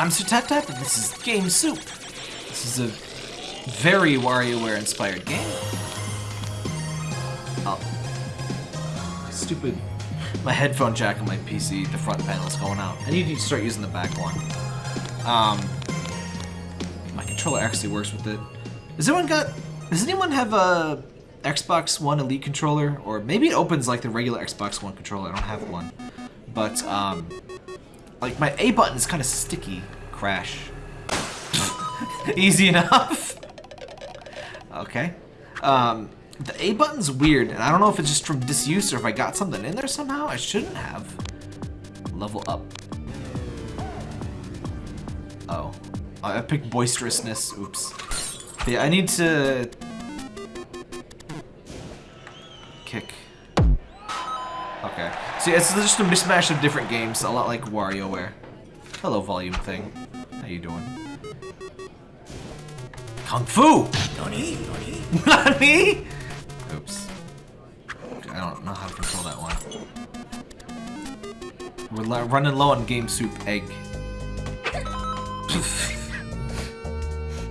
I'm Tap, and this is Game Soup. This is a very WarioWare inspired game. Oh. Stupid. My headphone jack on my PC, the front panel's going out. I need to start using the back one. Um, my controller actually works with it. Has anyone got... Does anyone have a Xbox One Elite controller? Or maybe it opens like the regular Xbox One controller. I don't have one. But, um... Like, my A button is kind of sticky. Crash. Easy enough. okay. Um, the A button's weird, and I don't know if it's just from disuse or if I got something in there somehow. I shouldn't have. Level up. Oh. I picked boisterousness. Oops. Yeah, I need to... Kick. Okay. See, it's just a mismatch of different games, a lot like WarioWare. Hello, volume thing. How you doing? Kung Fu! Nani? Nani? Nani? Oops. I don't know how to control that one. We're running low on Game Soup Egg.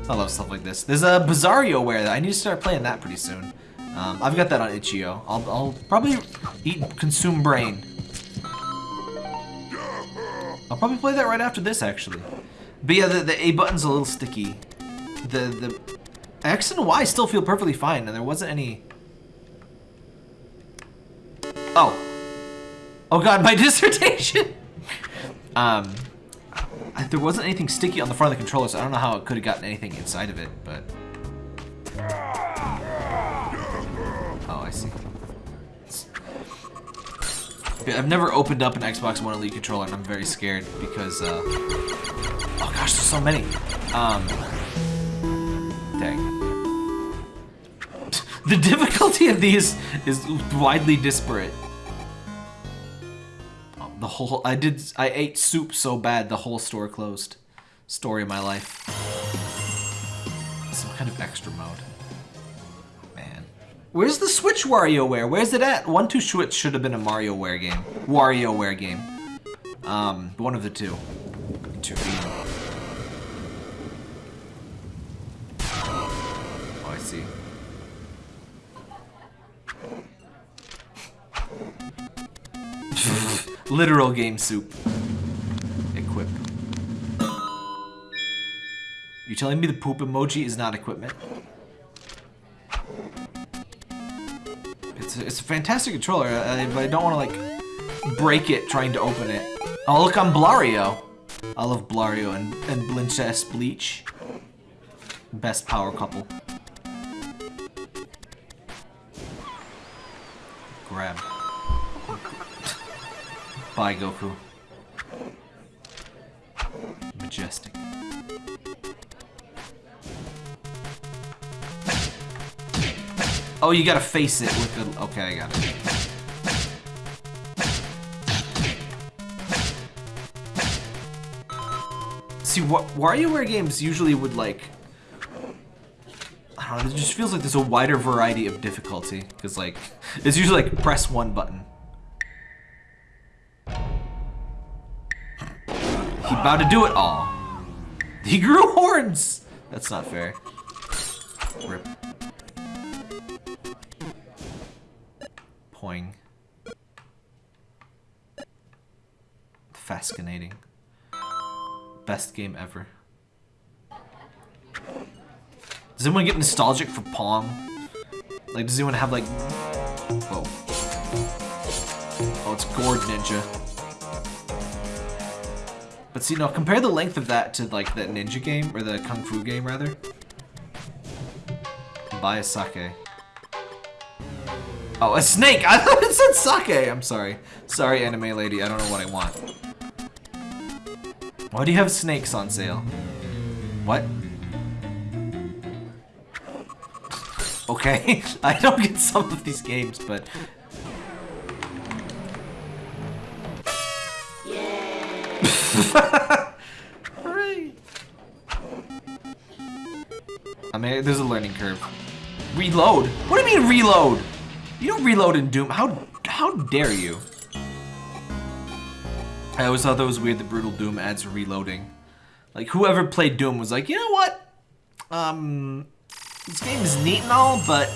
I love stuff like this. There's a Bizarrioware that I need to start playing that pretty soon. Um, I've got that on itch.io. I'll, I'll probably eat Consume Brain. I'll probably play that right after this, actually. But yeah, the, the A button's a little sticky. The the X and Y still feel perfectly fine, and there wasn't any... Oh. Oh god, my dissertation! um, there wasn't anything sticky on the front of the controller, so I don't know how it could have gotten anything inside of it, but... Oh, I see. I've never opened up an Xbox One Elite controller, and I'm very scared because, uh... Oh gosh, there's so many. Um... Dang. the difficulty of these is widely disparate. Oh, the whole... I did... I ate soup so bad, the whole store closed. Story of my life. Some kind of extra mode. Where's the Switch WarioWare? Where's it at? One Two Switch should have been a MarioWare game. WarioWare game. Um, one of the two. Intervene. Oh, I see. Literal game soup. Equip. You're telling me the poop emoji is not equipment? It's a fantastic controller, uh, but I don't want to, like, break it trying to open it. Oh, look, I'm Blario. I love Blario and, and Blincess Bleach. Best power couple. Grab. Bye, Goku. Majestic. Oh, you gotta face it with the... Okay, I got it. See, what WarioWare games usually would, like... I don't know, it just feels like there's a wider variety of difficulty. Because, like, it's usually, like, press one button. He about to do it all. He grew horns! That's not fair. Rip. Poing. Fascinating. Best game ever. Does anyone get nostalgic for Pong? Like, does anyone have like... Whoa. Oh, it's Gourd Ninja. But see, now compare the length of that to like the ninja game, or the kung fu game rather. Buy a sake. Oh, a snake! I thought it said sake! I'm sorry. Sorry, anime lady. I don't know what I want. Why do you have snakes on sale? What? Okay, I don't get some of these games, but... Hooray! I mean, there's a learning curve. Reload? What do you mean reload? You don't reload in Doom. How how dare you? I always thought that was weird The Brutal Doom adds reloading. Like whoever played Doom was like, you know what? Um, this game is neat and all, but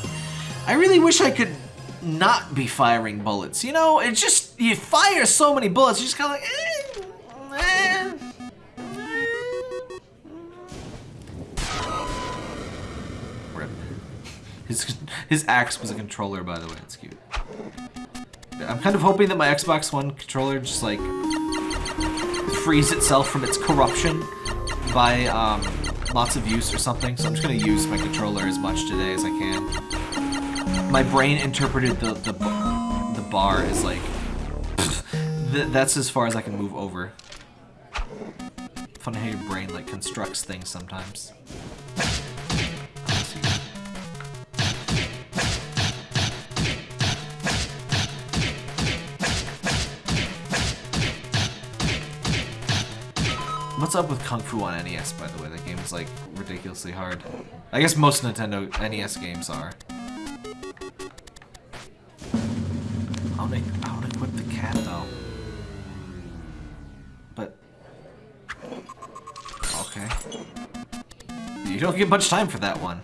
I really wish I could not be firing bullets. You know, it's just you fire so many bullets, you're just kind of like, His his axe was a controller, by the way. It's cute. I'm kind of hoping that my Xbox One controller just like frees itself from its corruption by um, lots of use or something. So I'm just gonna use my controller as much today as I can. My brain interpreted the the, the bar as like th that's as far as I can move over. Funny how your brain like constructs things sometimes. What's up with Kung Fu on NES, by the way? That game is, like, ridiculously hard. I guess most Nintendo NES games are. I wanna, I wanna equip the cat, though. But... Okay. You don't get much time for that one.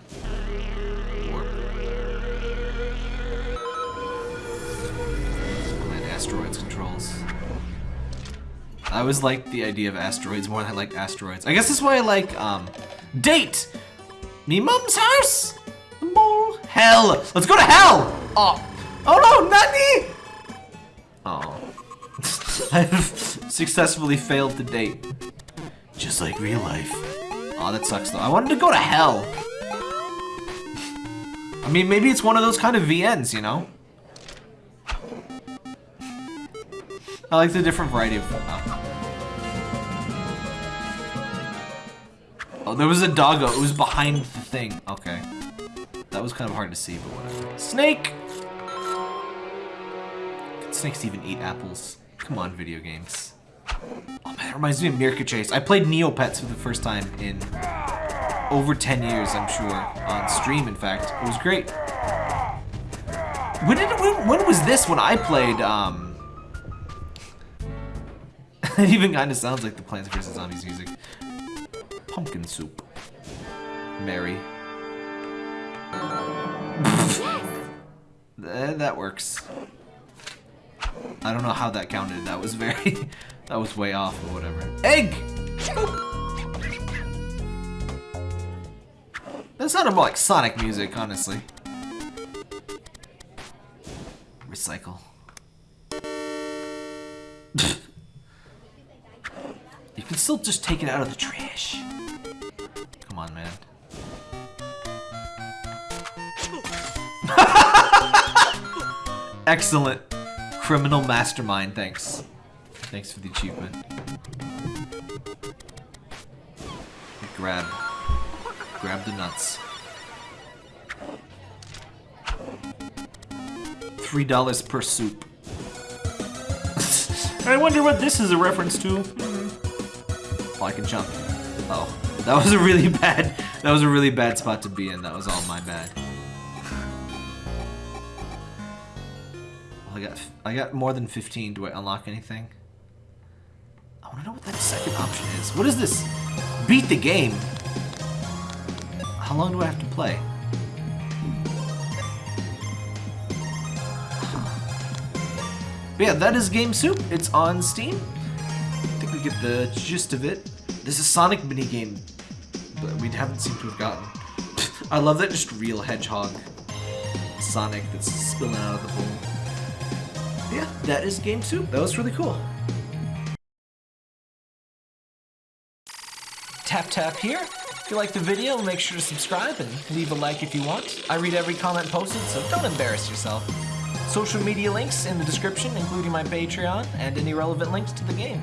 I always liked the idea of asteroids more than I like asteroids. I guess that's why I like, um, Date! Me mom's house! Mole! Hell! Let's go to hell! Oh! Oh no, Nani! Oh. I've successfully failed to date. Just like real life. Oh, that sucks though. I wanted to go to hell. I mean, maybe it's one of those kind of VNs, you know? I like the different variety of... Oh. oh, there was a doggo. It was behind the thing. Okay. That was kind of hard to see, but whatever. Snake! Can snakes even eat apples? Come on, video games. Oh man, it reminds me of Meerca Chase. I played Neopets for the first time in over 10 years, I'm sure. On stream, in fact. It was great. When did when, when was this when I played um it even kind of sounds like the Plants vs. Zombies music. Pumpkin soup. Mary. Eh, that works. I don't know how that counted. That was very... that was way off, but whatever. Egg! That sounded more like Sonic music, honestly. Recycle. Still just take it out of the trash. Come on, man. Excellent. Criminal mastermind, thanks. Thanks for the achievement. Grab. Grab the nuts. Three dollars per soup. I wonder what this is a reference to. I can jump. Oh, that was a really bad, that was a really bad spot to be in. That was all my bad. I got, I got more than 15. Do I unlock anything? I want to know what that second option is. What is this? Beat the game. How long do I have to play? But yeah, that is Game Soup. It's on Steam we get the gist of it. This is Sonic minigame but we haven't seemed to have gotten. I love that just real hedgehog Sonic that's spilling out of the bowl. Yeah, that is Game Soup. That was really cool. Tap tap here. If you like the video, make sure to subscribe and leave a like if you want. I read every comment posted, so don't embarrass yourself. Social media links in the description, including my Patreon and any relevant links to the game.